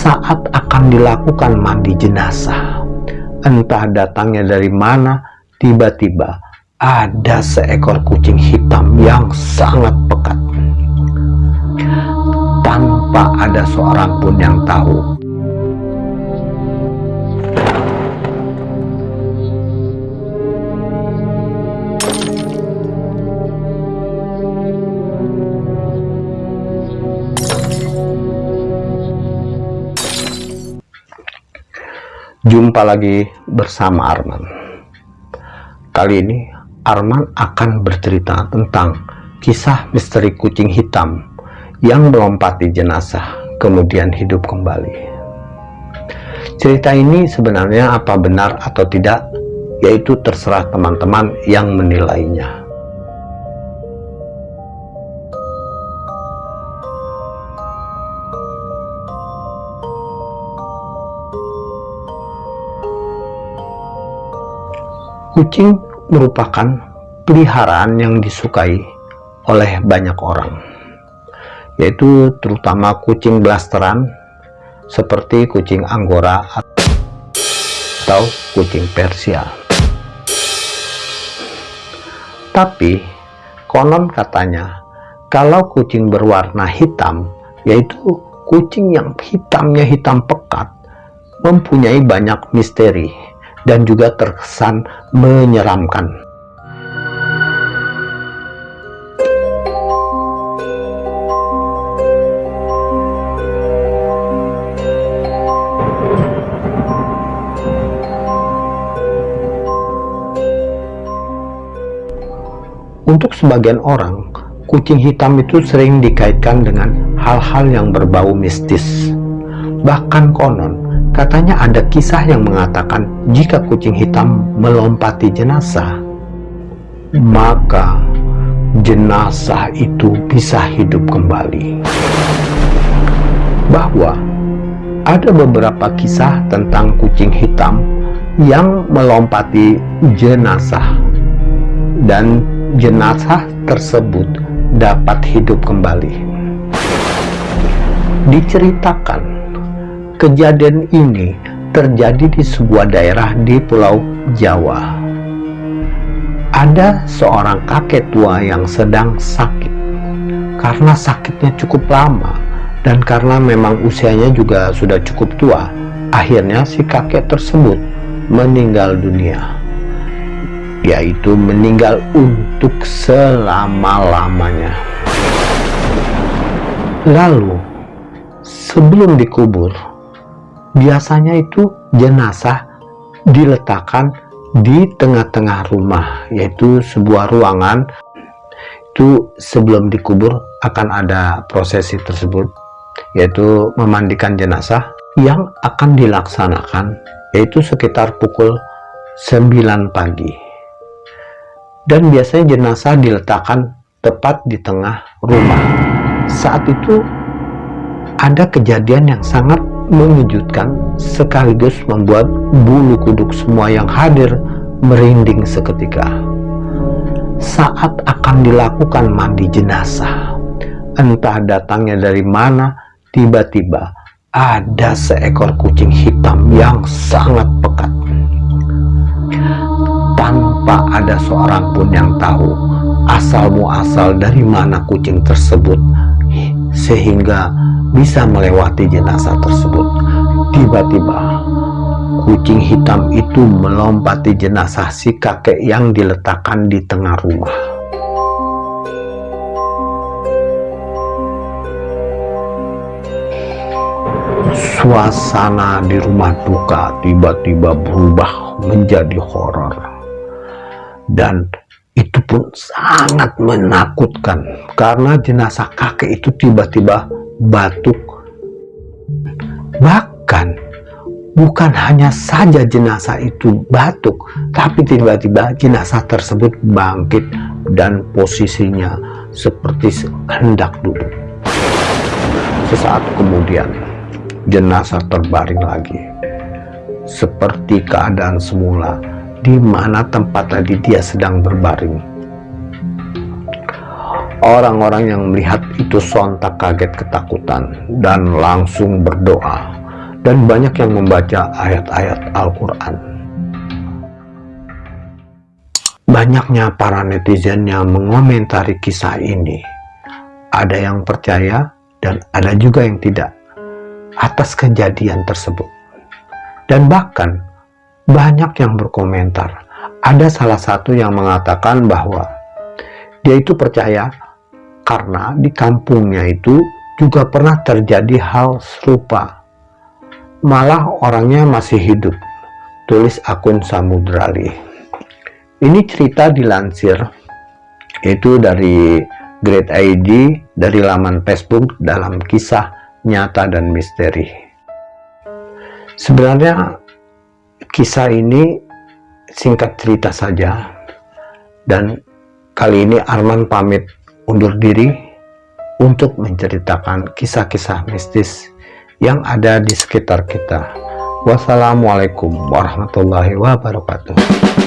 saat akan dilakukan mandi jenazah. Entah datangnya dari mana, tiba-tiba ada seekor kucing hitam yang sangat pekat. Tanpa ada seorang pun yang tahu Jumpa lagi bersama Arman. Kali ini Arman akan bercerita tentang kisah misteri kucing hitam yang melompati jenazah kemudian hidup kembali. Cerita ini sebenarnya apa benar atau tidak, yaitu terserah teman-teman yang menilainya. Kucing merupakan peliharaan yang disukai oleh banyak orang, yaitu terutama kucing blasteran seperti kucing Anggora atau kucing Persia. Tapi konon katanya kalau kucing berwarna hitam, yaitu kucing yang hitamnya hitam pekat, mempunyai banyak misteri dan juga terkesan menyeramkan. Untuk sebagian orang, kucing hitam itu sering dikaitkan dengan hal-hal yang berbau mistis. Bahkan konon, Katanya ada kisah yang mengatakan jika kucing hitam melompati jenazah, maka jenazah itu bisa hidup kembali. Bahwa ada beberapa kisah tentang kucing hitam yang melompati jenazah dan jenazah tersebut dapat hidup kembali. Diceritakan Kejadian ini terjadi di sebuah daerah di Pulau Jawa. Ada seorang kakek tua yang sedang sakit. Karena sakitnya cukup lama dan karena memang usianya juga sudah cukup tua, akhirnya si kakek tersebut meninggal dunia. Yaitu meninggal untuk selama-lamanya. Lalu, sebelum dikubur, biasanya itu jenazah diletakkan di tengah-tengah rumah yaitu sebuah ruangan. Itu sebelum dikubur akan ada prosesi tersebut yaitu memandikan jenazah yang akan dilaksanakan yaitu sekitar pukul 9 pagi. Dan biasanya jenazah diletakkan tepat di tengah rumah. Saat itu ada kejadian yang sangat mengejutkan sekaligus membuat bulu kuduk semua yang hadir merinding seketika. Saat akan dilakukan mandi jenazah, entah datangnya dari mana, tiba-tiba ada seekor kucing hitam yang sangat pekat. Tanpa ada seorang pun yang tahu asal muasal dari mana kucing tersebut, sehingga bisa melewati jenazah tersebut. Tiba-tiba, kucing hitam itu melompati jenazah si kakek yang diletakkan di tengah rumah. Suasana di rumah duka tiba-tiba berubah menjadi horor. Dan itu pun sangat menakutkan karena jenazah kakek itu tiba-tiba batuk. Bahkan bukan hanya saja jenazah itu batuk, tapi tiba-tiba jenazah tersebut bangkit dan posisinya seperti hendak duduk. Sesaat kemudian, jenazah terbaring lagi. Seperti keadaan semula, di mana tempat tadi dia sedang berbaring Orang-orang yang melihat itu sontak kaget ketakutan dan langsung berdoa dan banyak yang membaca ayat-ayat Al-Quran. Banyaknya para netizen yang mengomentari kisah ini. Ada yang percaya dan ada juga yang tidak atas kejadian tersebut. Dan bahkan banyak yang berkomentar. Ada salah satu yang mengatakan bahwa dia itu percaya karena di kampungnya itu juga pernah terjadi hal serupa. Malah orangnya masih hidup. Tulis akun Samudrali. Ini cerita dilansir itu dari Great ID dari laman Facebook dalam kisah nyata dan misteri. Sebenarnya kisah ini singkat cerita saja dan kali ini Arman pamit undur diri untuk menceritakan kisah-kisah mistis yang ada di sekitar kita. Wassalamualaikum warahmatullahi wabarakatuh.